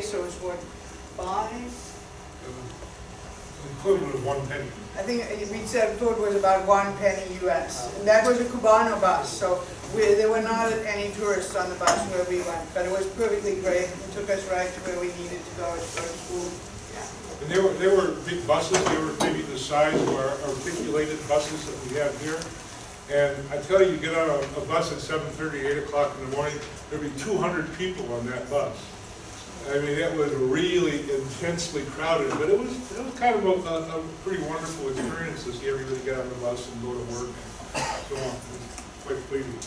so it's what, five? Equivalent of one penny. I think uh, we said food was about one penny US. And that was a Cubano bus, so we, there were not any tourists on the bus where we went, but it was perfectly great. It took us right to where we needed to go to go to school. And they were, they were big buses, they were maybe the size of our articulated buses that we have here. And I tell you, you get on a, a bus at 7:30, 8 o'clock in the morning, there'd be 200 people on that bus. I mean, it was really intensely crowded, but it was, it was kind of a, a pretty wonderful experience to see everybody get on the bus and go to work and so on. Quite pleasing.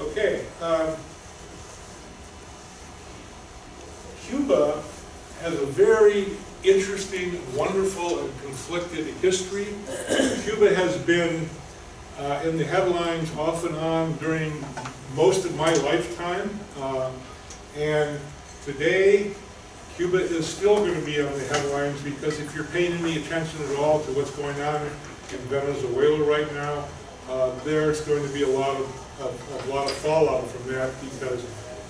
Okay. um, Cuba has a very interesting, wonderful, and conflicted history. Cuba has been uh, in the headlines off and on during most of my lifetime. Uh, and today, Cuba is still going to be on the headlines because if you're paying any attention at all to what's going on in Venezuela right now, uh, there's going to be a lot of, of- a lot of fallout from that because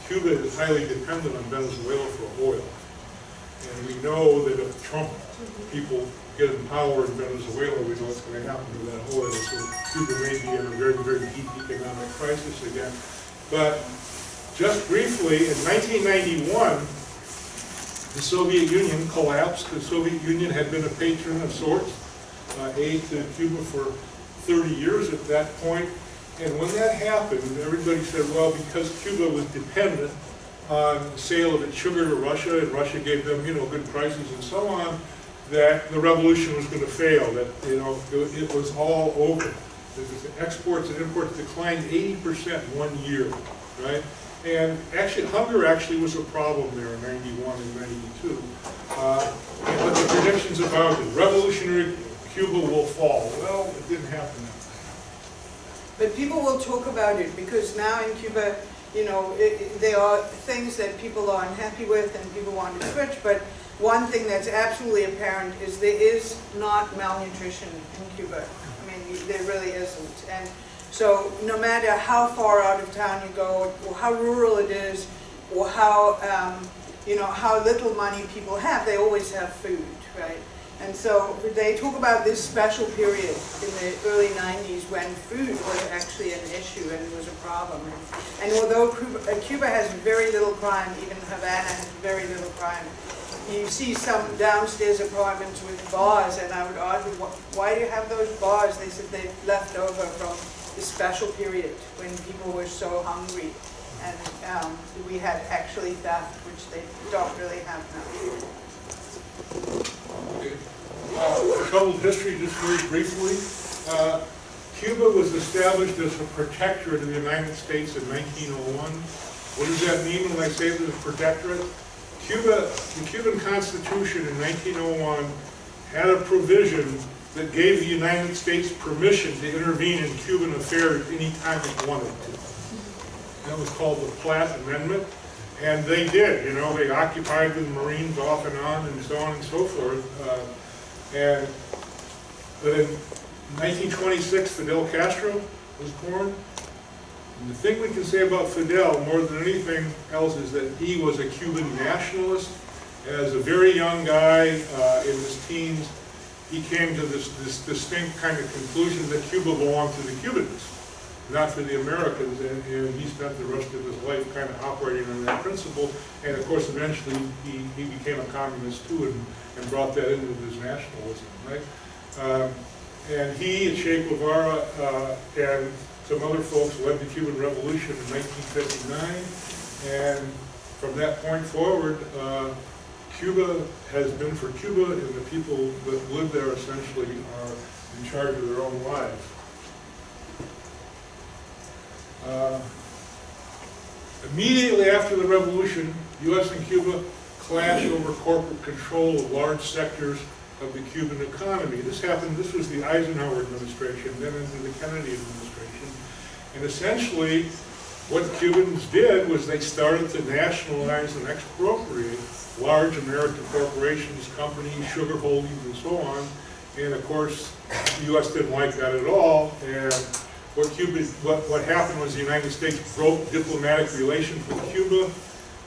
Cuba is highly dependent on Venezuela for oil. And we know that if Trump people get in power in Venezuela, we know what's going to happen to that oil. So Cuba may be in a very, very deep economic crisis again. But just briefly, in 1991, the Soviet Union collapsed. The Soviet Union had been a patron of sorts, uh, aid to Cuba for 30 years at that point. And when that happened, everybody said, well, because Cuba was dependent on the sale of its sugar to Russia, and Russia gave them, you know, good prices and so on, that the revolution was going to fail, that, you know, it, was all over. The exports and imports declined 80% one year, right? And actually, hunger actually was a problem there in 91 and 92. Uh, what the predictions about it, revolutionary Cuba will fall. Well, it didn't happen. But people will talk about it because now in Cuba, you know, it, it- there are things that people are unhappy with and people want to switch, but one thing that's absolutely apparent is there is not malnutrition in Cuba. I mean, there really isn't. And so no matter how far out of town you go, or how rural it is, or how, um, you know, how little money people have, they always have food, right? And so they talk about this special period in the early 90s when food was actually an issue and was a problem. And although Cuba, uh, Cuba has very little crime, even Havana has very little crime, you see some downstairs apartments with bars, and I would argue, why do you have those bars? They said they left over from special period when people were so hungry. And um, we had actually theft, which they don't really have now. Okay. Uh, Troubled history, just very briefly. Uh, Cuba was established as a protectorate of the United States in 1901. What does that mean when I say it was a protectorate? Cuba, the Cuban Constitution in 1901 had a provision that gave the United States permission to intervene in Cuban affairs anytime it wanted to. That was called the Platt Amendment. And they did, you know, they occupied the Marines off and on and so on and so forth. Uh, And, but in 1926, Fidel Castro was born. And the thing we can say about Fidel more than anything else is that he was a Cuban nationalist. As a very young guy uh, in his teens, he came to this, this distinct kind of conclusion that Cuba belonged to the Cubans not for the Americans, and, and he spent the rest of his life kind of operating on that principle. And of course, eventually, he, he became a communist too, and, and brought that into his nationalism, right? Um, and he and Che Guevara uh, and some other folks led the Cuban Revolution in 1959, and from that point forward, uh, Cuba has been for Cuba, and the people that live there essentially are in charge of their own lives. Uh, Immediately after the revolution, U.S. and Cuba clashed over corporate control of large sectors of the Cuban economy. This happened, this was the Eisenhower administration, then into the Kennedy administration. And essentially, what Cubans did was they started to nationalize and expropriate large American corporations, companies, sugar holdings, and so on. And of course, the U.S. didn't like that at all, and what Cuba, what, what happened was the United States broke diplomatic relations with Cuba,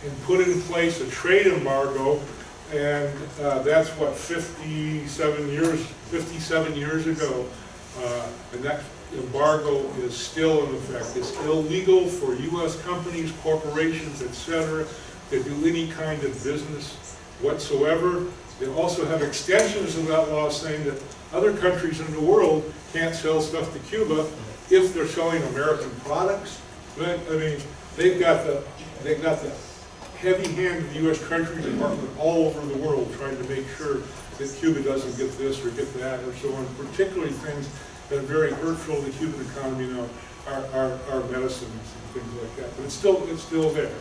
and put in place a trade embargo, and uh, that's what, 57 years, 57 years ago. Uh, And that embargo is still in effect. It's illegal for US companies, corporations, et cetera, to do any kind of business whatsoever. They also have extensions of that law saying that other countries in the world can't sell stuff to Cuba if they're selling American products. I mean, they've got the, they've got the heavy hand of the US Treasury Department all over the world trying to make sure that Cuba doesn't get this or get that or so on, particularly things that are very hurtful to the Cuban economy, know, our, our, our medicines and things like that. But it's still, it's still there.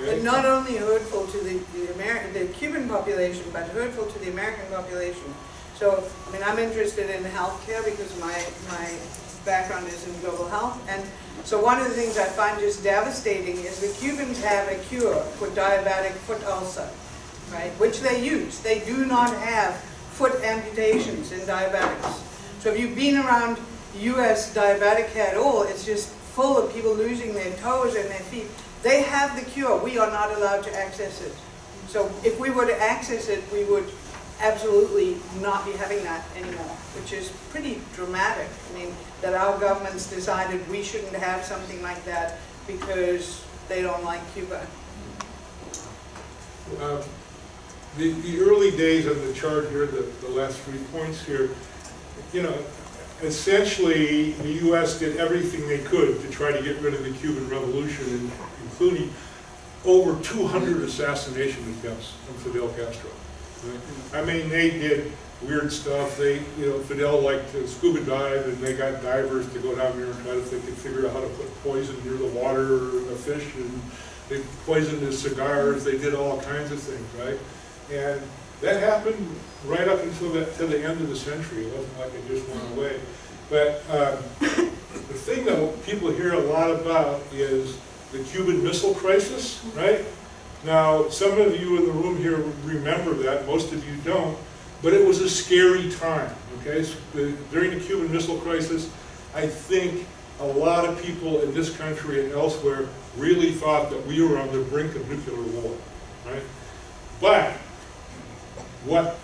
okay? But not only hurtful to the, the Ameri, the Cuban population, but hurtful to the American population. So, I mean, I'm interested in healthcare because my, my background is in global health. And so one of the things I find just devastating is the Cubans have a cure for diabetic foot ulcer, right? Which they use. They do not have foot amputations in diabetics. So if you've been around US diabetic care at all, it's just full of people losing their toes and their feet. They have the cure, we are not allowed to access it. So if we were to access it, we would absolutely not be having that anymore, which is pretty dramatic. I mean, that our government's decided we shouldn't have something like that because they don't like Cuba. Um, The, the early days of the chart here, the, the last three points here, you know, essentially, the US did everything they could to try to get rid of the Cuban Revolution, including over 200 assassination attempts on Fidel Castro. I mean, they did weird stuff, they, you know, Fidel liked to scuba dive, and they got divers to go down there and try to, if they could figure out how to put poison near the water or the fish, and they poisoned his cigars, they did all kinds of things, right? And that happened right up until the, to the end of the century. It wasn't like it just went away. But um, the thing that people hear a lot about is the Cuban Missile Crisis, right? Now, some of you in the room here remember that, most of you don't, but it was a scary time, okay? So the- During the Cuban Missile Crisis, I think a lot of people in this country and elsewhere really thought that we were on the brink of nuclear war, right? But what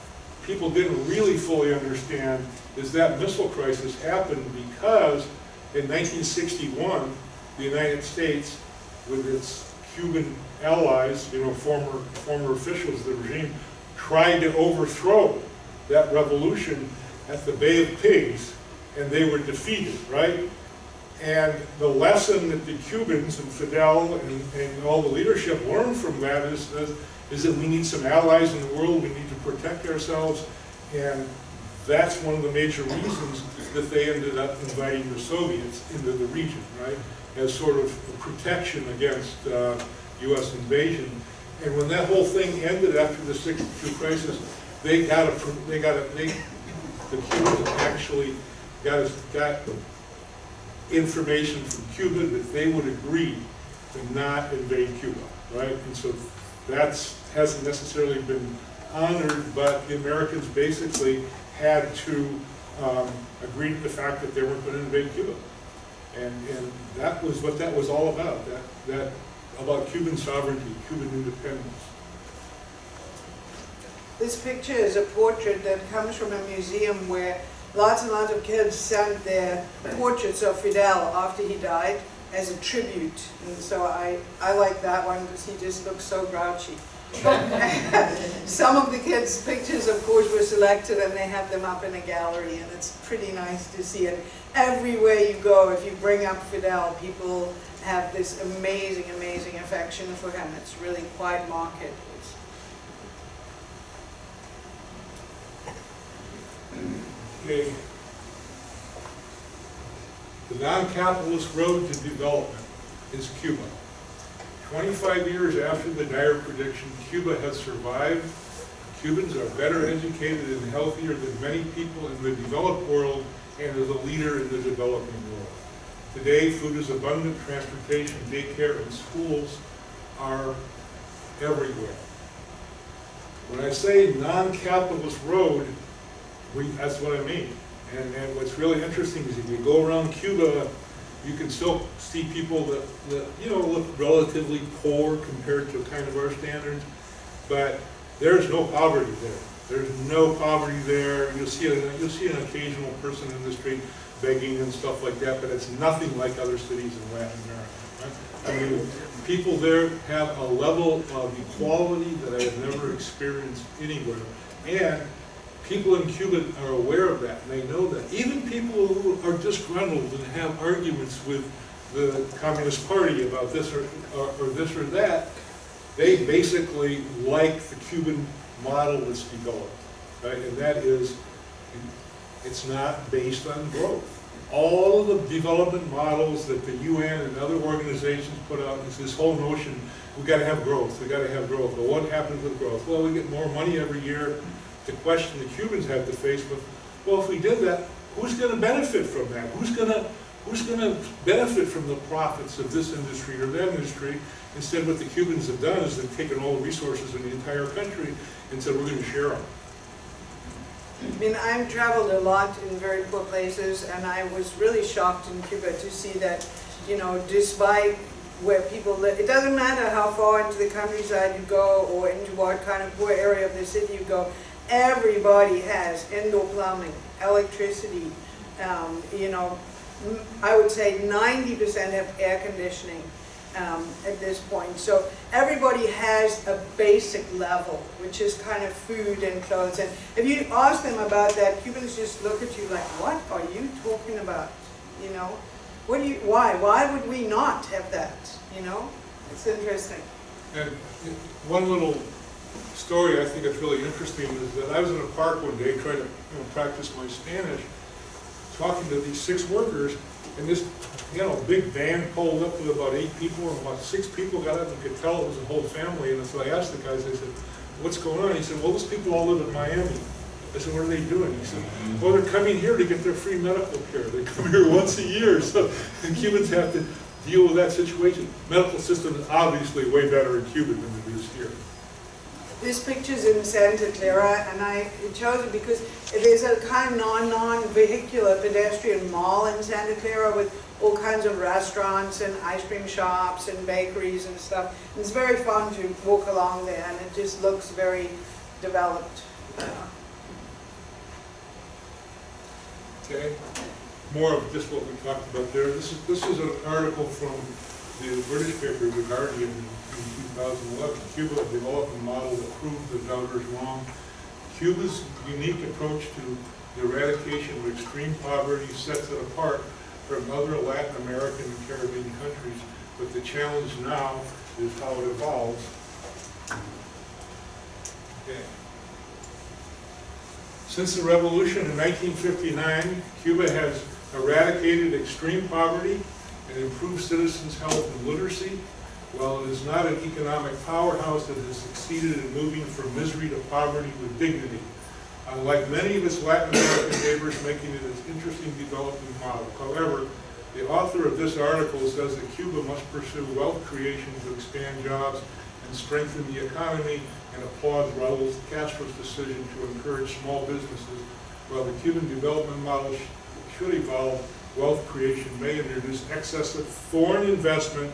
people didn't really fully understand is that missile crisis happened because in 1961, the United States, with its Cuban allies, you know, former, former officials of the regime, tried to overthrow that revolution at the Bay of Pigs, and they were defeated, right? And the lesson that the Cubans and Fidel and, and all the leadership learned from that is, is, is that we need some allies in the world, we need to protect ourselves, and that's one of the major reasons that they ended up inviting the Soviets into the region, right? As sort of protection against uh, US invasion. And when that whole thing ended after the 62 crisis, they got a, they got a, they, the Cubans actually got, got information from Cuba that they would agree to not invade Cuba, right? And so that's, hasn't necessarily been honored, but the Americans basically had to um, agree to the fact that they weren't going to invade Cuba. And, and that was what that was all about, that, that, about Cuban sovereignty, Cuban independence. This picture is a portrait that comes from a museum where lots and lots of kids sent their portraits of Fidel after he died as a tribute. And so I, I like that one because he just looks so grouchy. Some of the kids' pictures, of course, were selected and they have them up in a gallery and it's pretty nice to see it. Everywhere you go, if you bring up Fidel, people have this amazing, amazing affection for him. It's really quite marked. Okay. The non-capitalist road to development is Cuba. 25 years after the dire prediction, Cuba has survived. Cubans are better educated and healthier than many people in the developed world and is a leader in the developing world. Today, food is abundant, transportation, daycare, and schools are everywhere. When I say non-capitalist road, we, that's what I mean. And, and what's really interesting is if you go around Cuba You can still see people that, that, you know, look relatively poor compared to kind of our standards, but there's no poverty there. There's no poverty there. You'll see, a- you'll see an occasional person in the street begging and stuff like that, but it's nothing like other cities in Latin America. right? I mean, people there have a level of equality that I have never experienced anywhere. And people in Cuba are aware of that, and they know that. Even people who are disgruntled and have arguments with the Communist Party about this or, or or this or that, they basically like the Cuban model that's developed, right? And that is, it's not based on growth. All of the development models that the UN and other organizations put out is this whole notion, we've gotta have growth, we've gotta have growth. But what happens with growth? Well, we get more money every year. The question the Cubans have to face with, well, if we did that, who's gonna benefit from that? Who's gonna, who's gonna benefit from the profits of this industry or that industry? Instead, what the Cubans have done is they've taken all the resources in the entire country and said, we're gonna share them. I mean, I've traveled a lot in very poor places, and I was really shocked in Cuba to see that, you know, despite where people live, it doesn't matter how far into the countryside you go or into what kind of poor area of the city you go, everybody has indoor plumbing, electricity, um, you know, I would say ninety percent have air conditioning um, at this point. So everybody has a basic level, which is kind of food and clothes. And if you ask them about that, Cubans just look at you like, what are you talking about? You know, what do you, why? Why would we not have that? You know, it's interesting. And one little story I think that's really interesting is that I was in a park one day trying to you know, practice my Spanish, talking to these six workers, and this, you know, big van pulled up with about eight people, and about six people got up and could tell it was a whole family, and so I asked the guys, I said, what's going on? He said, well, those people all live in Miami. I said, what are they doing? He said, mm-hmm. well, they're coming here to get their free medical care. They come here once a year, so the Cubans have to deal with that situation. Medical system is obviously way better in Cuba than it is here. This picture's in Santa Clara, and I chose it because there's a kind of non, non-vehicular pedestrian mall in Santa Clara with all kinds of restaurants and ice cream shops and bakeries and stuff. And It's very fun to walk along there, and it just looks very developed. Okay? More of just what we talked about there. This is, this is an article from the British paper, The Guardian, 2011. Cuba developed a model that proved the doubters wrong. Cuba's unique approach to the eradication of extreme poverty sets it apart from other Latin American and Caribbean countries, but the challenge now is how it evolves. Okay. Since the revolution in 1959, Cuba has eradicated extreme poverty and improved citizens' health and literacy. While it is not an economic powerhouse, that has succeeded in moving from misery to poverty with dignity. Unlike many of its Latin American neighbors, making it an interesting development model. However, the author of this article says that Cuba must pursue wealth creation to expand jobs and strengthen the economy and applauds Raul Castro's decision to encourage small businesses, while the Cuban development model sh- should evolve, wealth creation may introduce excessive foreign investment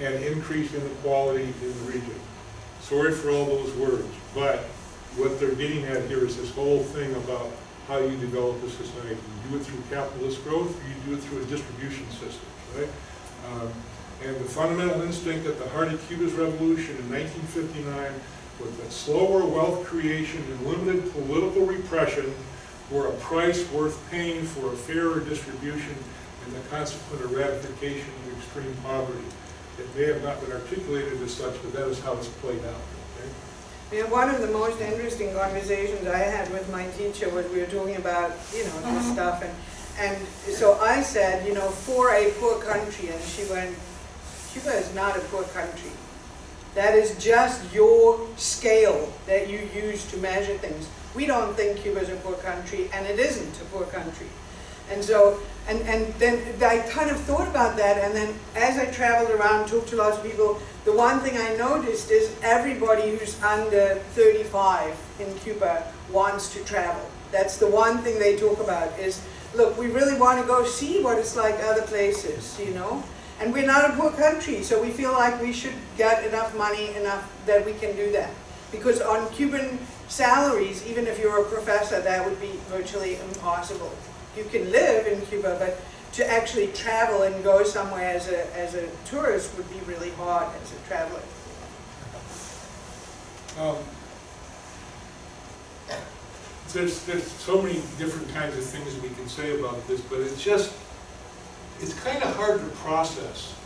and increase inequality in the region. Sorry for all those words, but what they're getting at here is this whole thing about how you develop a society. You do it through capitalist growth, or you do it through a distribution system, right? Um, And the fundamental instinct at the heart of Cuba's revolution in 1959 was that slower wealth creation and limited political repression were a price worth paying for a fairer distribution and the consequent eradication of extreme poverty. It may have not been articulated as such, but that is how it's played out, okay? And one of the most interesting conversations I had with my teacher was we were talking about, you know, this uh-huh. stuff. And, and so I said, you know, for a poor country, and she went, Cuba is not a poor country. That is just your scale that you use to measure things. We don't think Cuba is a poor country, and it isn't a poor country. And so, and, and then I kind of thought about that, and then as I traveled around, talked to lots of people, the one thing I noticed is everybody who's under 35 in Cuba wants to travel. That's the one thing they talk about is look, we really want to go see what it's like other places, you know? And we're not a poor country, so we feel like we should get enough money, enough that we can do that. Because on Cuban salaries, even if you're a professor, that would be virtually impossible. You can live in Cuba, but to actually travel and go somewhere as a, as a tourist would be really hard as a traveler. Um, There's, there's so many different kinds of things we can say about this, but it's just, it's kind of hard to process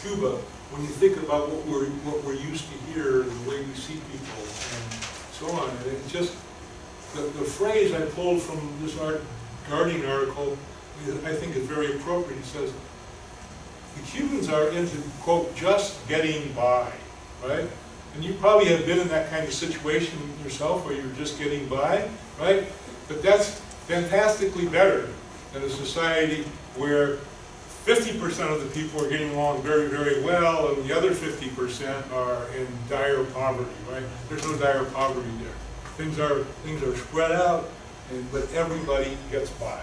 Cuba when you think about what we're, what we're used to here, and the way we see people, and so on. And it's just, the, the phrase I pulled from this art, Guardian article, I think is very appropriate. He says, the Cubans are into, quote, just getting by, right? And you probably have been in that kind of situation yourself where you're just getting by, right? But that's fantastically better than a society where fifty percent of the people are getting along very, very well and the other fifty percent are in dire poverty, right? There's no dire poverty there. Things are, things are spread out, and, but everybody gets by.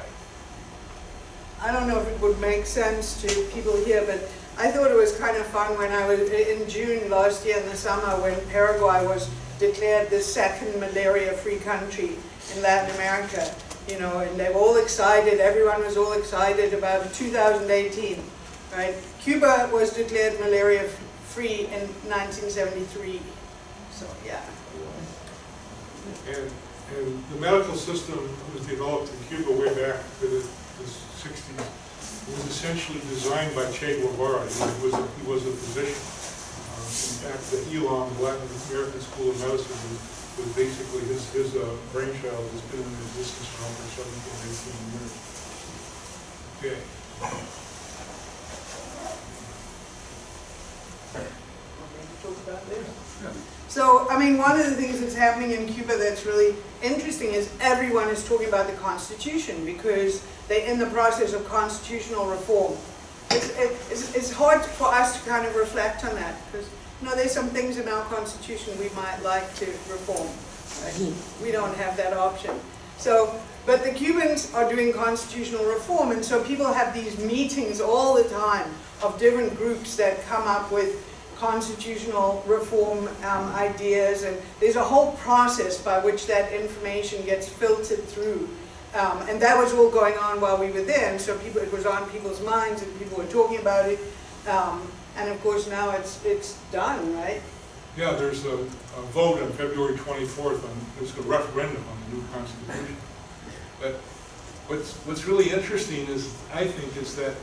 I don't know if it would make sense to people here, but I thought it was kind of fun when I was, in June last year in the summer, when Paraguay was declared the second malaria-free country in Latin America, you know, and they were all excited, everyone was all excited about 2018, right? Cuba was declared malaria-free in 1973, so yeah. And, and the medical system was developed in Cuba way back in the the sixties. It was essentially designed by Che Guevara. He was, a- he was a physician. Uh, In fact, the ELAM, the Latin American School of Medicine, was, was basically his, his uh, brainchild has been in existence for over seventeen, eighteen years. Okay. So, I mean, one of the things that's happening in Cuba that's really interesting is everyone is talking about the Constitution because they're in the process of constitutional reform. It's, it's, it's hard for us to kind of reflect on that because, you know, there's some things in our Constitution we might like to reform. right? We don't have that option. So, but the Cubans are doing constitutional reform and so people have these meetings all the time of different groups that come up with constitutional reform um, ideas, and there's a whole process by which that information gets filtered through. Um, and that was all going on while we were there, and so people, it was on people's minds, and people were talking about it. Um, and of course, now it's it's done, right? Yeah, there's a, a vote on February twenty-fourth on, there's a referendum on the new constitution. But what's, what's really interesting is, I think, is that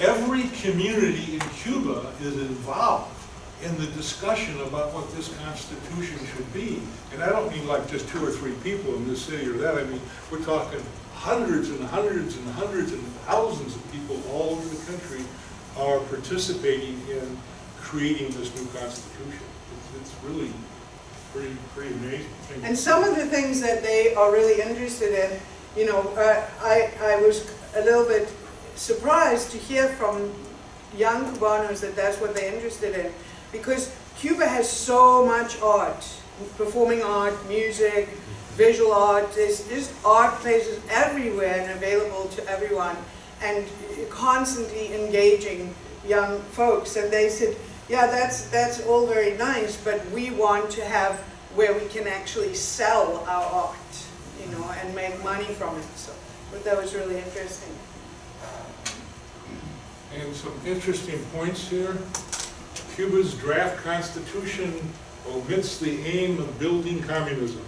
every community in Cuba is involved in the discussion about what this constitution should be. And I don't mean like just two or three people in this city or that, I mean, we're talking hundreds and hundreds and hundreds and thousands of people all over the country are participating in creating this new constitution. It's, it's really pretty, pretty amazing. And some of the things that they are really interested in, you know, uh, I, I was a little bit surprised to hear from young Cubanos that that's what they're interested in. Because Cuba has so much art, performing art, music, visual art, there's just art places everywhere and available to everyone and constantly engaging young folks. And they said, yeah, that's, that's all very nice, but we want to have where we can actually sell our art, you know, and make money from it. So that was really interesting. And some interesting points here. Cuba's draft constitution omits the aim of building communism.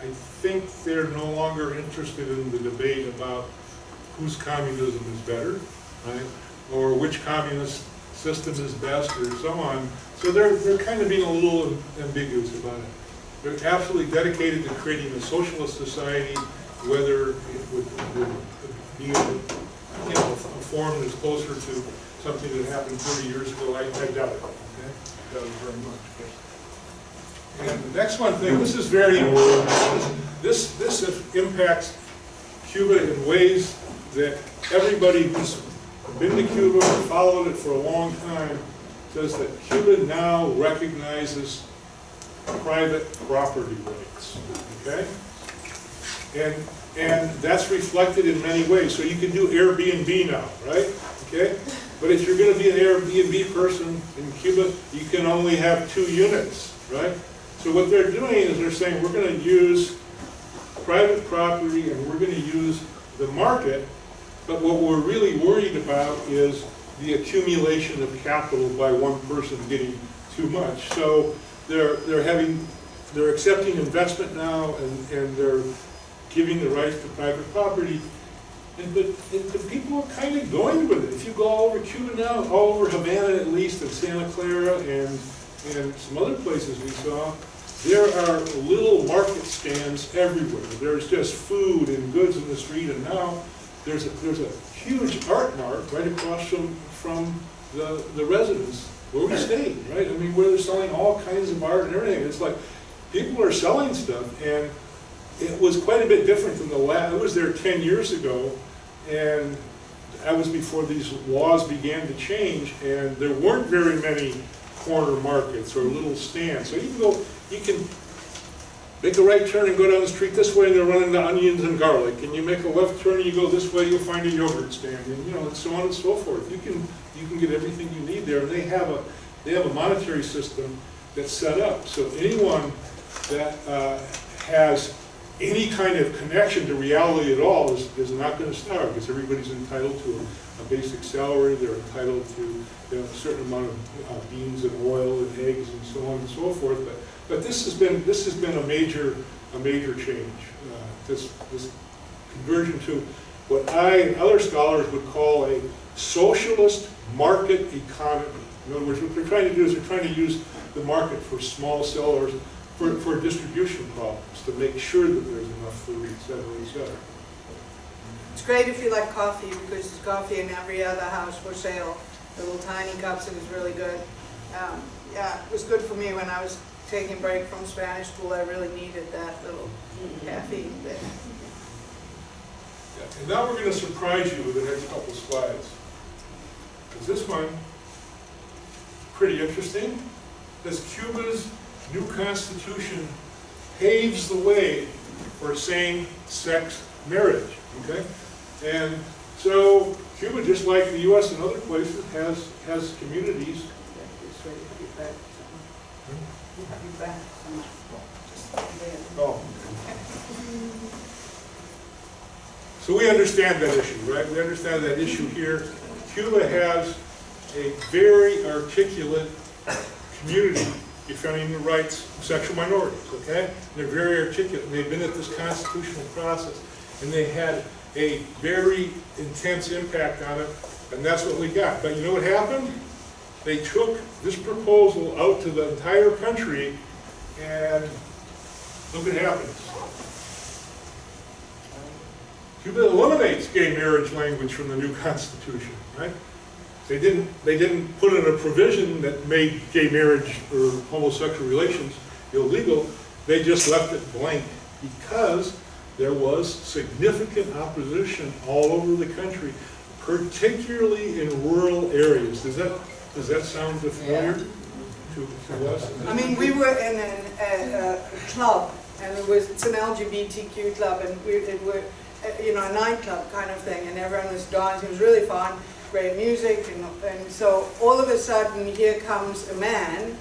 I think they're no longer interested in the debate about whose communism is better, right? Or which communist system is best or so on. So they're, they're kind of being a little ambiguous about it. They're absolutely dedicated to creating a socialist society, whether it would, would be, you know, a form that's closer to something that happened thirty years ago, I, I doubt it, okay? Doubt it very much. And the next one thing, this is very important. This, this impacts Cuba in ways that everybody who's been to Cuba or followed it for a long time says that Cuba now recognizes private property rights, okay? And, and that's reflected in many ways. So you can do Airbnb now, right? Okay? But if you're gonna be an Airbnb person in Cuba, you can only have two units, right? So what they're doing is they're saying, we're gonna use private property and we're gonna use the market, but what we're really worried about is the accumulation of capital by one person getting too much. So they're, they're having, they're accepting investment now and, and they're giving the rights to private property. And but, and the people are kind of going with it. If you go all over Cuba now, all over Havana at least, and Santa Clara and, and some other places we saw, there are little market stands everywhere. There's just food and goods in the street, and now there's a, there's a huge art mart right across from, from the, the residence where we stayed, right? I mean, where they're selling all kinds of art and everything. It's like, people are selling stuff, and it was quite a bit different than the last, I was there ten years ago, and that was before these laws began to change, and there weren't very many corner markets or little stands. So you can go, you can make a right turn and go down the street this way, and they're running the onions and garlic, and you make a left turn and you go this way, you'll find a yogurt stand, and you know, and so on and so forth. You can, you can get everything you need there, and they have a, they have a monetary system that's set up, so anyone that uh, has any kind of connection to reality at all is, is not gonna starve, because everybody's entitled to a, a basic salary, they're entitled to you know, a certain amount of uh, beans and oil and eggs and so on and so forth, but, but this has been, this has been a major, a major change, uh, this, this conversion to what I and other scholars would call a socialist market economy. In other words, what they're trying to do is they're trying to use the market for small sellers, for, for distribution problems, to make sure that there's enough food, et cetera, et cetera. It's great if you like coffee, because there's coffee in every other house for sale, the little tiny cups, it was really good. Um, Yeah, it was good for me when I was taking a break from Spanish school, I really needed that little caffeine thing. Yeah, And now we're gonna surprise you with the next couple of slides. Because this one, pretty interesting, says Cuba's new constitution paves the way for same-sex marriage, okay? And so Cuba, just like the US and other places, has, has communities. Oh. So we understand that issue, right? We understand that issue here. Cuba has a very articulate community defending the rights of sexual minorities, okay? They're very articulate, and they've been at this constitutional process, and they had a very intense impact on it, and that's what we got. But you know what happened? They took this proposal out to the entire country, and look what happens. Cuba eliminates gay marriage language from the new constitution, right? They didn't, they didn't put in a provision that made gay marriage or homosexual relations illegal. They just left it blank because there was significant opposition all over the country, particularly in rural areas. Does that, does that sound familiar to, to us? I mean, we were in an, a, a club, and it was, it's an LGBTQ club, and we, it were, you know, a nightclub kind of thing, and everyone was dancing, it was really fun, great music, and, and so all of a sudden, here comes a man,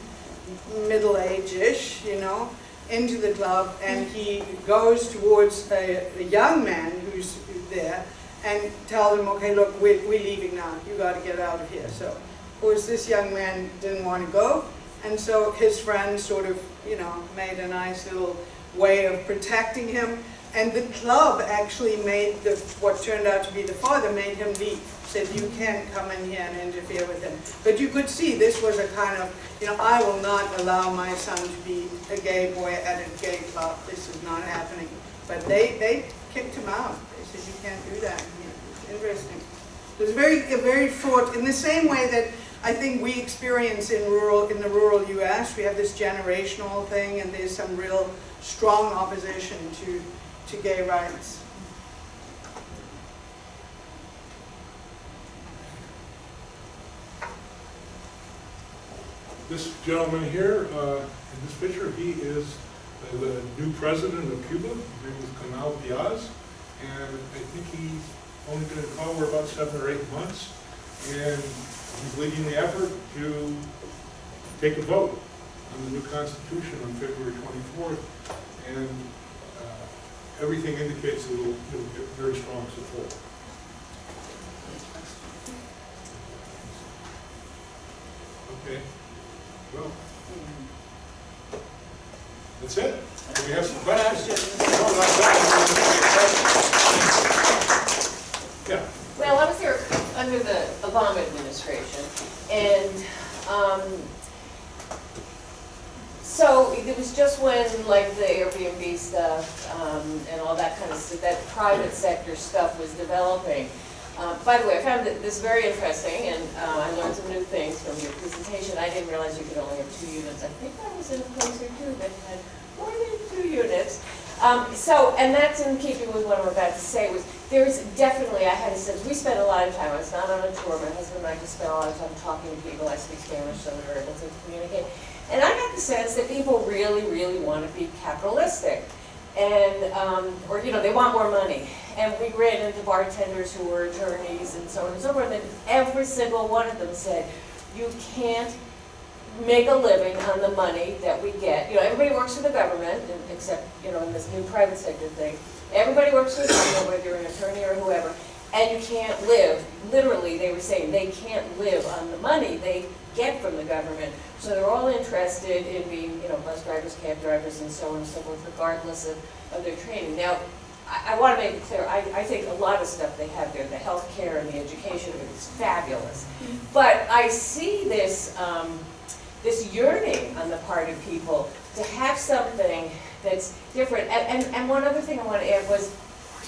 middle-age-ish, you know, into the club, and mm. he goes towards a, a young man who's there, and tell him, okay, look, we're, we're leaving now, you gotta get out of here, so. Of course, this young man didn't want to go, and so his friends sort of, you know, made a nice little way of protecting him. And the club actually made the, what turned out to be the father, made him leave. Said, you can't come in here and interfere with him. But you could see this was a kind of, you know, I will not allow my son to be a gay boy at a gay club. This is not happening. But they, they kicked him out. They said, you can't do that. Interesting. It was very, very fraught, in the same way that I think we experience in rural, in the rural U.S., we have this generational thing, and there's some real strong opposition to, to gay rights. This gentleman here, uh, in this picture, he is the new president of Cuba, his name is Kemal Diaz, and I think he's only been in power about seven or eight months, and he's leading the effort to take a vote on the new constitution on February twenty-fourth, and uh, everything indicates it will, it'll get very strong support. Okay, well, that's it. Do we have some questions? That. Yeah, Well, I was here under the Obama administration, and, um, so it was just when, like, the Airbnb stuff, um, and all that kind of stuff, that private sector stuff was developing. Uh, by the way, I found this very interesting, and, uh, I learned some new things from your presentation. I didn't realize you could only have two units. I think I was in a place or two that had more than two units. Um, so, and that's in keeping with what I'm about to say, was there's definitely, I had a sense, we spent a lot of time, I was not on a tour, my husband and I just spent a lot of time talking to people, I speak Spanish, so we were able to communicate. And I got the sense that people really, really want to be capitalistic. And, um, or, you know, they want more money. And we ran into bartenders who were attorneys and so on and so forth, and every single one of them said, you can't make a living on the money that we get. You know, everybody works for the government, except, you know, in this new private sector thing. Everybody works for the government, whether you're an attorney or whoever, and you can't live, literally, they were saying, they can't live on the money they get from the government. So they're all interested in being, you know, bus drivers, cab drivers, and so on and so forth, regardless of, of their training. Now, I, I want to make it clear, I, I think a lot of stuff they have there, the healthcare and the education is fabulous. But I see this, um, this yearning on the part of people to have something that's different. And, and, and one other thing I want to add was,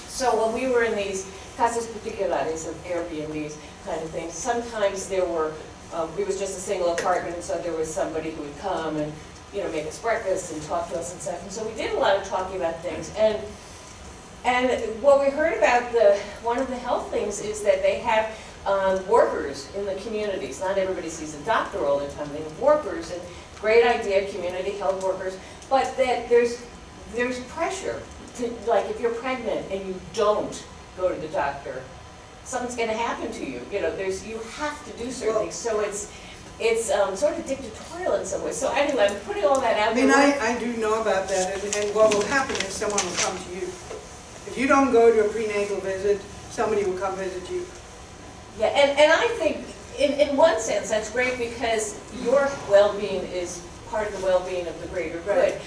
so when we were in these casas particulares of Airbnbs kind of things, sometimes there were, um, it was just a single apartment, and so there was somebody who would come and, you know, make us breakfast and talk to us and stuff. And so we did a lot of talking about things. And and what we heard about the, one of the health things is that they have um, workers in the communities. Not everybody sees a doctor all the time, they have workers, and great idea, community health workers, but that there's, there's pressure to, like, if you're pregnant and you don't go to the doctor, something's gonna happen to you, you know, there's, you have to do certain things, so it's, it's um, sort of dictatorial in some ways. So anyway, I'm putting all that out I there. mean, I, I do know about that, and, and what will happen is someone will come to you. If you don't go to a prenatal visit, somebody will come visit you. Yeah, and, and I think, in, in one sense, that's great because your well-being is part of the well-being of the greater good. Right.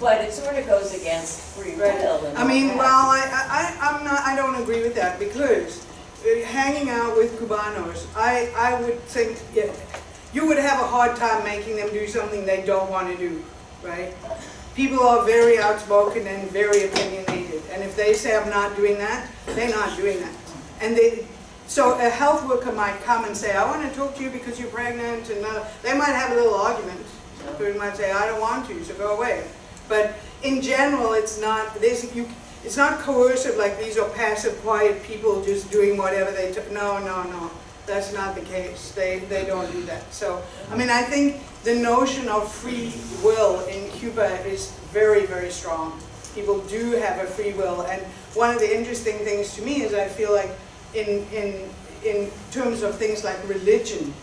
But it sort of goes against free will and I mean, that. well, I, I, I'm not, I don't agree with that, because uh, hanging out with Cubanos, I, I would think, yeah, you would have a hard time making them do something they don't want to do, right? People are very outspoken and very opinionated, and if they say, I'm not doing that, they're not doing that. And they, so a health worker might come and say, I want to talk to you because you're pregnant, and uh, they might have a little argument. Person might say, I don't want to, so go away. But in general, it's not, there's, you, it's not coercive like these are passive, quiet people just doing whatever they, took. no, no, no. That's not the case. They, they don't do that. So, I mean, I think the notion of free will in Cuba is very, very strong. People do have a free will. And one of the interesting things to me is I feel like in, in, in terms of things like religion,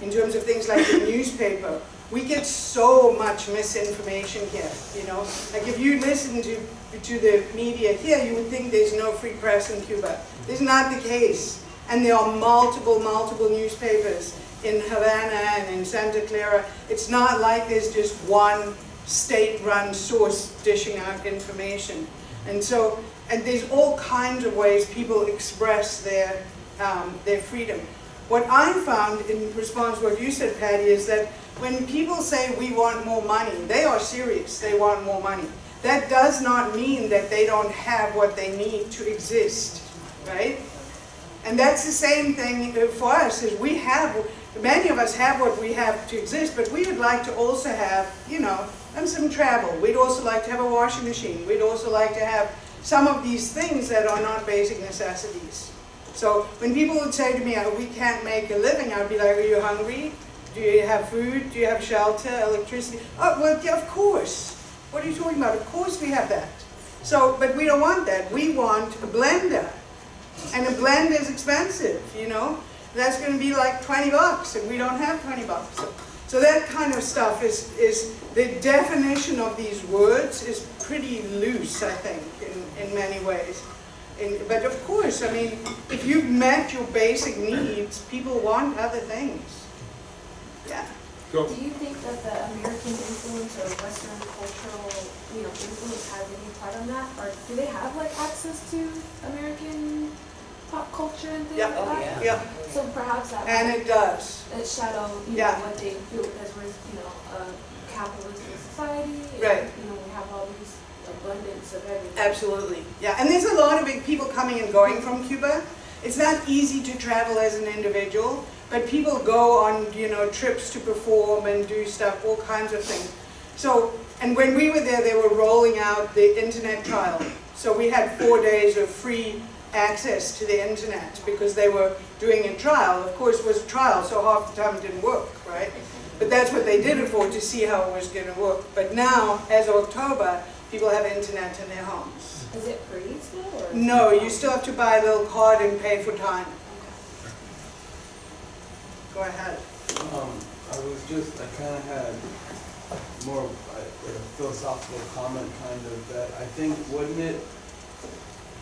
in terms of things like the newspaper, we get so much misinformation here, you know? Like if you listen to, to the media here, you would think there's no free press in Cuba. This is not the case. And there are multiple, multiple newspapers in Havana and in Santa Clara. It's not like there's just one state-run source dishing out information. And so, and there's all kinds of ways people express their, um, their freedom. What I found in response to what you said, Patty, is that when people say we want more money, they are serious, they want more money. That does not mean that they don't have what they need to exist, right? And that's the same thing uh, for us, is we have, many of us have what we have to exist, but we would like to also have, you know, and some travel. We'd also like to have a washing machine. We'd also like to have some of these things that are not basic necessities. So when people would say to me, oh, we can't make a living, I'd be like, are you hungry? Do you have food? Do you have shelter, electricity? Oh, well, yeah, of course. What are you talking about? Of course we have that. So, but we don't want that. We want a blender. And a blend is expensive, you know? That's gonna be like twenty bucks, and we don't have twenty bucks. So- So that kind of stuff is, is, the definition of these words is pretty loose, I think, in, in many ways. And, but of course, I mean, if you've met your basic needs, people want other things. Yeah. So, Do you think that the American influence or Western cultural, you know, influence has any part on that? Or do they have like access to American pop culture and things Yeah. like Oh, that? yeah. Yeah, So perhaps that and it does. uh, shadow, you know, what they feel because we're, you know, a capitalist society. and, Right. You know, we have all these abundance of everything. Absolutely, yeah, and there's a lot of big people coming and going from Cuba. It's not easy to travel as an individual, but people go on, you know, trips to perform and do stuff, all kinds of things. So, and when we were there, they were rolling out the internet trial. So we had four days of free access to the internet because they were doing a trial. Of course, it was a trial, so half the time it didn't work, right? But that's what they did it for, to see how it was gonna work. But now, as of October, people have internet in their homes. Is it free still or? No, you still have to buy a little card and pay for time. Go ahead. Um, I was just, I kind of had more of a a philosophical comment kind of that I think wouldn't it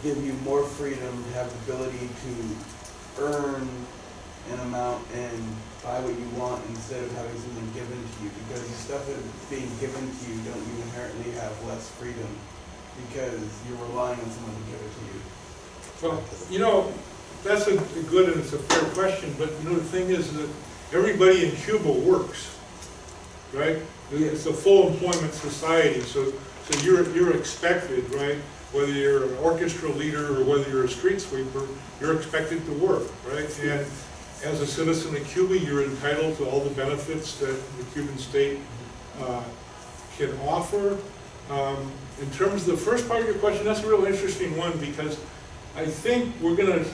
give you more freedom to have the ability to earn an amount and buy what you want instead of having something given to you? Because the stuff that's being given to you, don't you inherently have less freedom because you're relying on someone to give it to you? well, you know, that's a a good and it's a fair question, but you know, the thing is that everybody in Cuba works, right? It's a full employment society, so, so you're, you're expected, right? Whether you're an orchestra leader or whether you're a street sweeper, you're expected to work, right? And as a citizen of Cuba, you're entitled to all the benefits that the Cuban state uh, can offer. Um, In terms of the first part of your question, that's a real interesting one because I think we're gonna,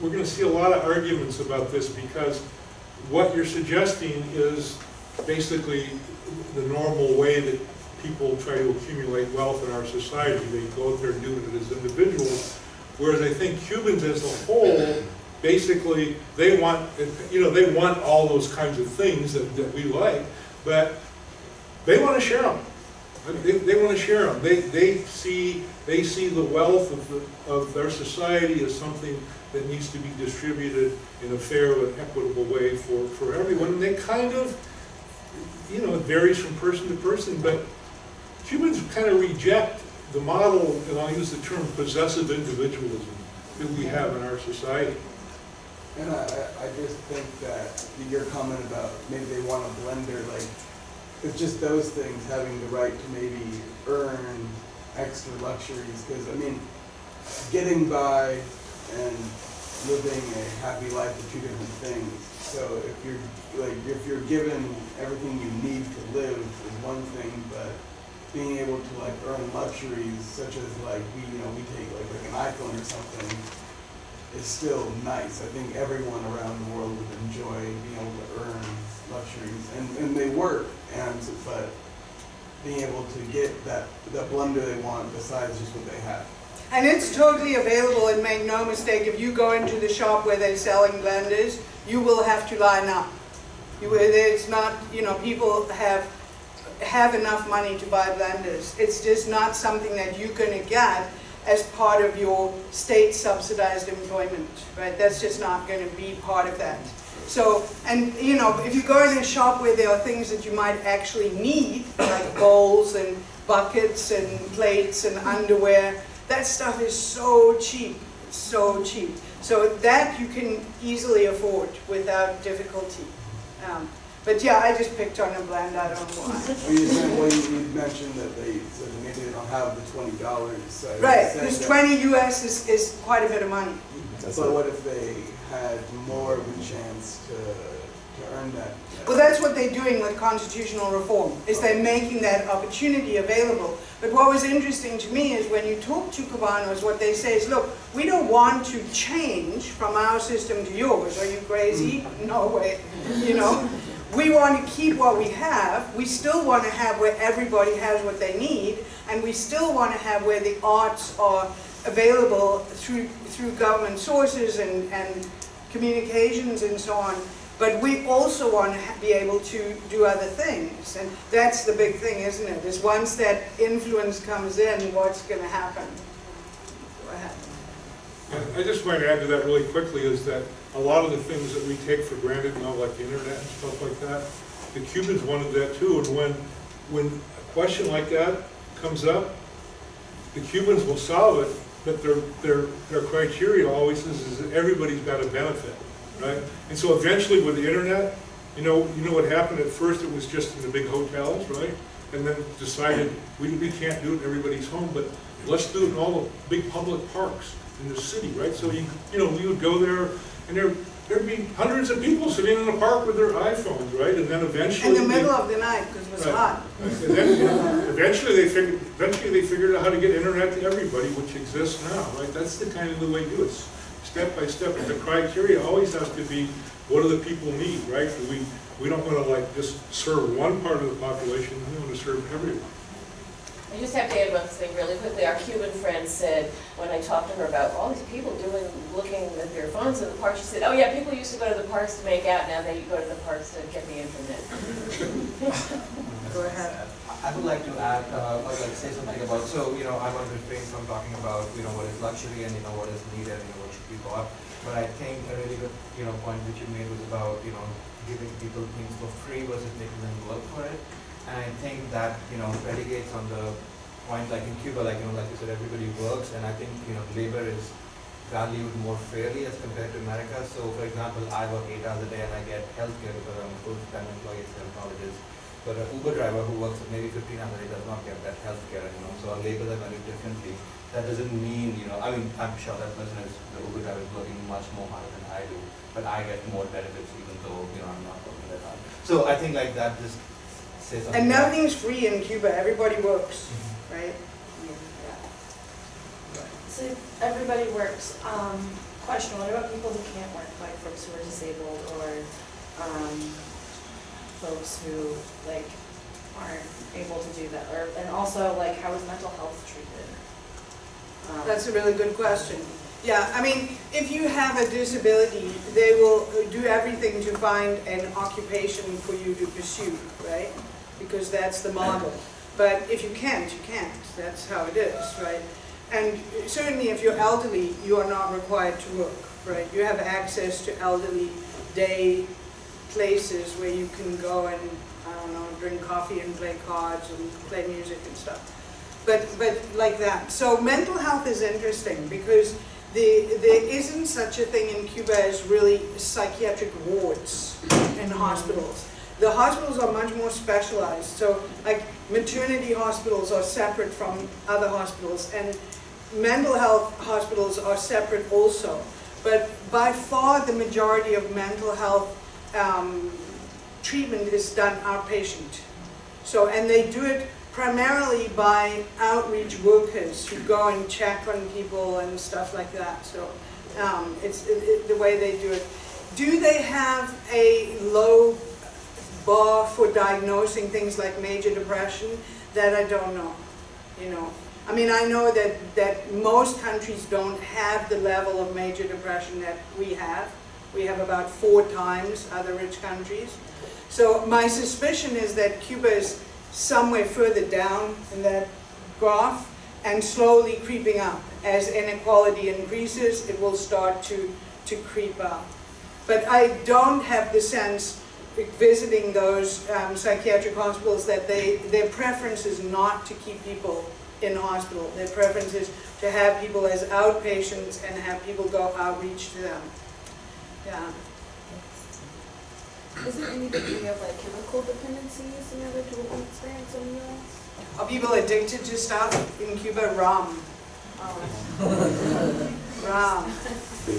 we're gonna see a lot of arguments about this because what you're suggesting is basically the normal way that people try to accumulate wealth in our society. They go out there and do it as individuals. Whereas I think Cubans as a whole, basically, they want, you know, they want all those kinds of things that, that we like, but they want to share them. They, they want to share them. They, they see, they see the wealth of, the, of their society as something that needs to be distributed in a fair and equitable way for, for everyone. And they kind of, you know, it varies from person to person, but Cubans kind of reject the model, and I'll use the term possessive individualism that we have in our society. And I, I I just think that your comment about maybe they want a blender, like, it's just those things, having the right to maybe earn extra luxuries, because, I mean, getting by and living a happy life are two different things. So if you're, like, if you're given everything you need to live is one thing, but being able to like earn luxuries such as like, we, you know, we take like, like an iPhone or something, is still nice. I think everyone around the world would enjoy being able to earn luxuries, and, and they work, and, but being able to get that, that blunder they want besides just what they have. And it's totally available, and make no mistake, if you go into the shop where they're selling blenders, you will have to line up. You, it's not, you know, people have, have enough money to buy blenders. It's just not something that you're gonna get as part of your state subsidized employment, right? That's just not gonna be part of that. So, and, you know, if you go in a shop where there are things that you might actually need, like bowls and buckets and plates and underwear, that stuff is so cheap, so cheap. So that you can easily afford without difficulty. Um, But yeah, I just picked on a blend, I don't know why. I mean, you said, well, you you mentioned that they, said maybe they don't have the twenty dollars, so. Right, said because that- 20 US is, is quite a bit of money. But what if they had more of a chance to, to earn that? Well, that's what they're doing with constitutional reform, is they're making that opportunity available. But what was interesting to me is when you talk to Cubanos, what they say is, look, we don't want to change from our system to yours. Are you crazy? Mm. No way. You know, we want to keep what we have, we still want to have where everybody has what they need, and we still want to have where the arts are available through, through government sources and, and communications and so on. But we also want to be able to do other things, and that's the big thing, isn't it? Is once that influence comes in, what's going to happen? I just might add to that really quickly is that a lot of the things that we take for granted now, like the internet and stuff like that, the Cubans wanted that too, and when, when a question like that comes up, the Cubans will solve it, but their, their, their criteria always is, is that everybody's got a benefit, right? And so eventually with the internet, you know, you know what happened at first, it was just in the big hotels, right? And then decided, we, we can't do it in everybody's home, but let's do it in all the big public parks in the city, right? So you, you know, we would go there, and there, there'd be hundreds of people sitting in the park with their iPhones, right? And then eventually. In the they- middle of the night, because it was Right. hot. and then eventually they figured, eventually they figured out how to get internet to everybody, which exists now, right? That's the kind of the way to do it, step by step. And the criteria always has to be, what do the people need, right? We, we don't want to like just serve one part of the population, we want to serve everyone. I just have to add one thing really quickly. Our Cuban friend said, when I talked to her about all these people doing, looking at their phones in the park, she said, oh yeah, people used to go to the parks to make out, now they go to the parks to get the internet. Go ahead. I would like to add, uh, or like say something about, so, you know, I want to refrain from talking about, you know, what is luxury and, you know, what is needed, you know, what should be bought. But I think a really good, you know, point which you made was about, you know, giving people things for free versus making them work for it. And I think that, you know, relegates on the point, like in Cuba, like, you know, like you said, everybody works, and I think, you know, labor is valued more fairly as compared to America. So, for example, I work eight hours a day and I get healthcare because I'm a full-time employee at colleges. But an Uber driver who works maybe 15 hours a day does not get that health care, you know, so our labor are valued differently. That doesn't mean, you know, I mean, I'm sure that person is, the Uber driver is working much more harder than I do, but I get more benefits even though, you know, I'm not working that hard. So I think like that just. And about- nothing's free in Cuba, everybody works, Mhm. right? So everybody works, um, question, what about people who can't work, like folks who are disabled or, um, folks who, like, aren't able to do that, or, and also, like, how is mental health treated? Um, That's a really good question. Yeah, I mean, if you have a disability, they will do everything to find an occupation for you to pursue, right? Because that's the model. But if you can't, you can't. That's how it is, right? And certainly if you're elderly, you are not required to work, right? You have access to elderly day places where you can go and, I don't know, drink coffee and play cards and play music and stuff but, but like that. So mental health is interesting because the, there isn't such a thing in Cuba as really psychiatric wards in hospitals. The hospitals are much more specialized. So like maternity hospitals are separate from other hospitals and mental health hospitals are separate also. But by far the majority of mental health um, treatment is done outpatient. So, and they do it primarily by outreach workers who go and check on people and stuff like that. So, um, it's it, it- the way they do it. Do they have a low bar for diagnosing things like major depression? That I don't know. You know, I mean, I know that that most countries don't have the level of major depression that we have. We have about four times other rich countries. So my suspicion is that Cuba is somewhere further down in that graph and slowly creeping up. As inequality increases, it will start to, to creep up. But I don't have the sense, visiting those um, psychiatric hospitals, that they, their preference is not to keep people in hospital. Their preference is to have people as outpatients and have people go outreach to them. Yeah. Is there any degree of like chemical dependency similar to what we experience in the US? Are people addicted to stuff in Cuba? Rum. Um, Rum.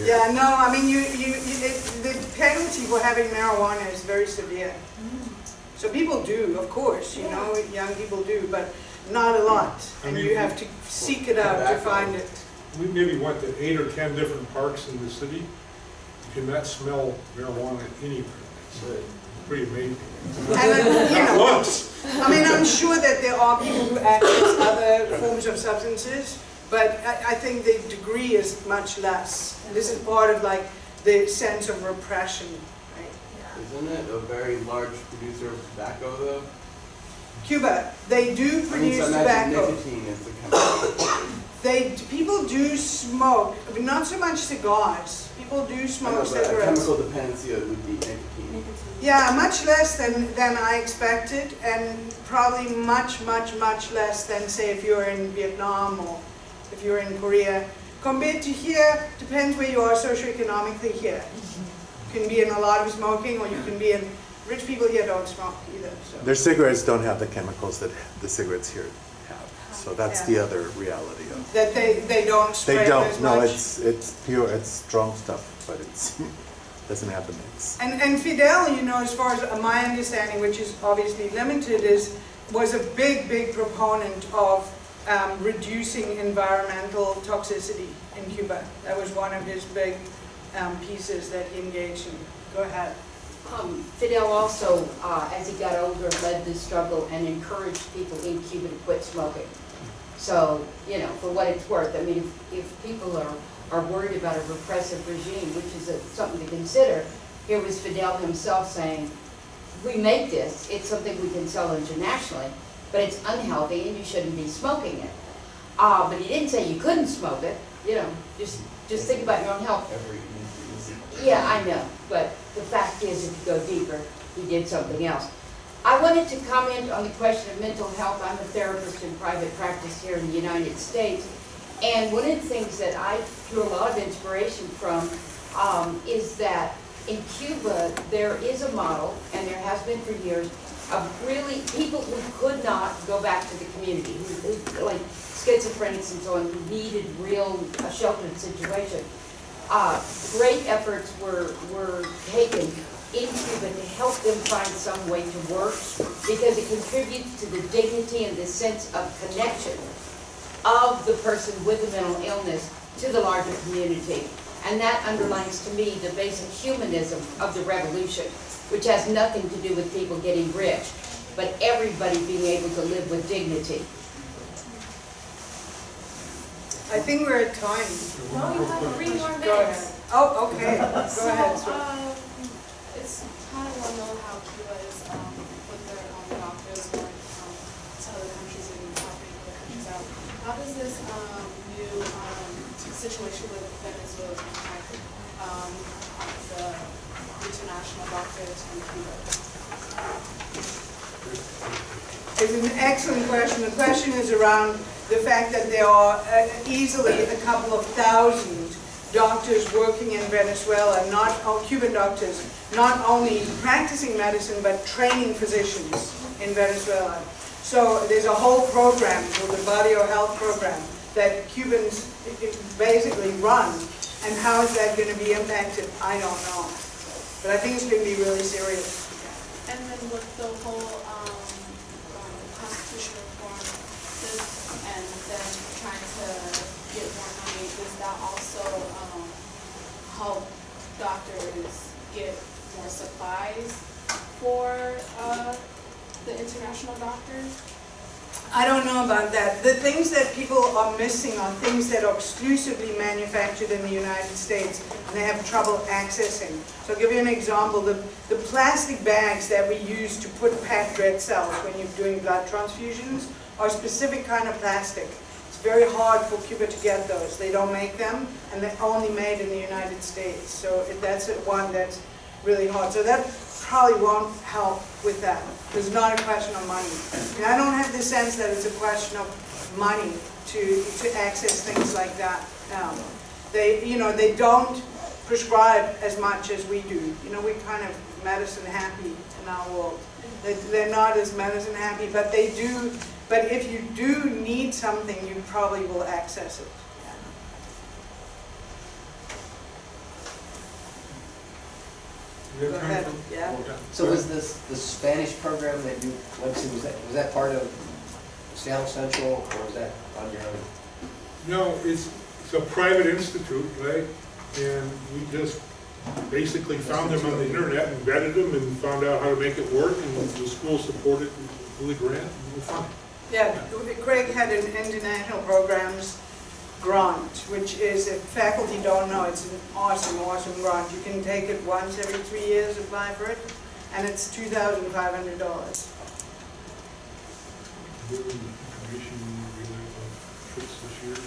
Yeah, no, I mean, you, you, it, the penalty for having marijuana is very severe. So people do, of course, you know, young people do, but not a lot. I And mean, you have to seek it out to find it. We maybe went to eight or 10 different parks in the city. You cannot smell marijuana anywhere. It's pretty amazing. And, uh, you know. I mean, I'm sure that there are people who access other forms of substances, but I, I think the degree is much less. And This is part of like the sense of repression, right? Isn't it a very large producer of tobacco though? Cuba, they do I mean, produce so imagine tobacco. nicotine is the chemical. They, people do smoke, but not so much cigars. People do I know, smoke a cigarettes. chemical dependency would be nicotine. Yeah, much less than, than I expected, and probably much, much, much less than, say, if you're in Vietnam or if you're in Korea. Compared to here, depends where you are socioeconomically here. You can be in a lot of smoking, or you can be in, rich people here don't smoke either, so. Their cigarettes don't have the chemicals that the cigarettes here have. So that's the other reality of That they, they don't spray They don't, no, much. it's, it's pure, it's strong stuff, but it's, doesn't have the mix. And, and Fidel, you know, as far as my understanding, which is obviously limited, is, was a big, big proponent of um, reducing environmental toxicity in Cuba. That was one of his big um, pieces that he engaged in. Go ahead. Um, Fidel also, uh, as he got older, led the struggle and encouraged people in Cuba to quit smoking. So, you know, for what it's worth, I mean, if, if people are, are worried about a repressive regime, which is a- something to consider, here was Fidel himself saying, we make this, it's something we can sell internationally, but it's unhealthy and you shouldn't be smoking it. Uh, but he didn't say you couldn't smoke it, you know, just, just think about your own health. Yeah, I know, but the fact is, if you go deeper, he did something else. I wanted to comment on the question of mental health. I'm a therapist in private practice here in the United States. And one of the things that I drew a lot of inspiration from um, is that in Cuba, there is a model, and there has been for years, of really people who could not go back to the community, who, like schizophrenics and so on, who needed real, a sheltered situation uh, great efforts were, were taken in Cuba to help them find some way to work because it contributes to the dignity and the sense of connection of the person with the mental illness to the larger community. And that underlines to me the basic humanism of the revolution, which has nothing to do with people getting rich, but everybody being able to live with dignity. I think we're at time. No, we have three more minutes. Oh, okay, go So, ahead. sir. um, it's kind of well known how Cuba is, um, with their own doctors going, um, to other countries and helping other countries out. How does this, um, new, um, situation with Venezuela impact, um, the international doctors from Cuba? It's an excellent question. The question is around the fact that there are uh, easily a couple of thousand doctors working in Venezuela, not, oh, Cuban doctors, not only practicing medicine, but training physicians in Venezuela. So there's a whole program, called the Barrio Health Program, that Cubans basically run. And how is that going to be impacted? I don't know. But I think it's going to be really serious. And then with the whole, um, um, constitution reform, and then trying to get more money, does that also, um, help doctors get more supplies for, uh, the international doctors? I don't know about that. The things that people are missing are things that are exclusively manufactured in the United States and they have trouble accessing. So I'll give you an example. The, the plastic bags that we use to put packed red cells when you're doing blood transfusions are a specific kind of plastic. It's very hard for Cuba to get those. They don't make them and they're only made in the United States. So that's one that's really hard. So that probably won't help with that. It's not a question of money. And I don't have the sense that it's a question of money to, to access things like that. Um, They, you know, they don't prescribe as much as we do. You know, we're kind of medicine happy in our world. They- They're not as medicine happy, but they do, but if you do need something, you probably will access it. We have Go ahead, yeah. So was this, the Spanish program that you went to, was that, was that part of South Central, or was that on your own? No, it's, it's a private institute, right? And we just basically found them on the internet and vetted them and found out how to make it work, and the school supported Willie Grant, and it was fun. Yeah, Craig had an international programs grant, which is, if faculty don't know, it's an awesome, awesome grant. You can take it once every three years, apply for it, and it's two thousand five hundred dollars. Give them information really about trips this year.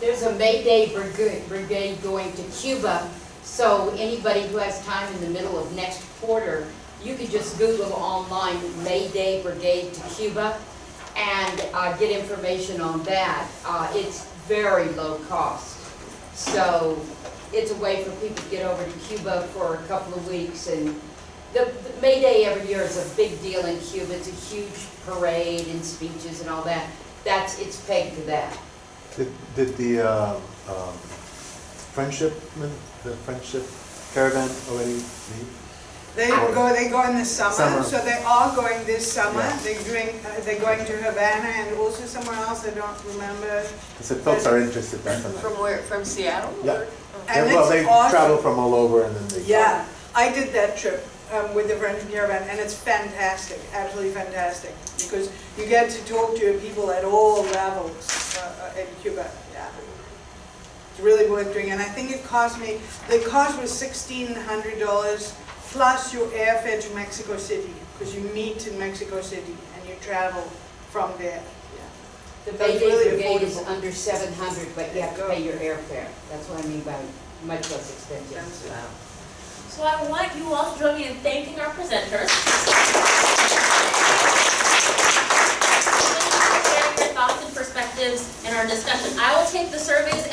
There's a May Day brigade, brigade going to Cuba, so anybody who has time in the middle of next quarter, you could just Google online May Day Brigade to Cuba and uh, get information on that. Uh, It's very low cost. So it's a way for people to get over to Cuba for a couple of weeks and the, the May Day every year is a big deal in Cuba. It's a huge parade and speeches and all that. That's, it's pegged to that. Did, did the um, um, friendship, the friendship caravan already leave? They go, they go in the summer, Summer. so they are going this summer. Yeah. They're doing, uh, they're going to Havana and also somewhere else, I don't remember. I said folks are interested, that's what From where, from Seattle? Yeah. or- And Yeah, well, they awesome. travel from all over and then they. Yeah, I did that trip um, with the Friendship Caravan, and it's fantastic, absolutely fantastic, because you get to talk to people at all levels uh, uh, in Cuba, yeah. It's really worth doing, and I think it cost me, the cost was sixteen hundred dollars plus your airfare to Mexico City, because you meet in Mexico City and you travel from there. Yeah. The May Day really Brigade affordable. is under 700, but you have to pay your airfare. That's what I mean by much less expensive. That's wow. So I want you all to join me in thanking our presenters. for sharing your thoughts and perspectives in our discussion. I will take the surveys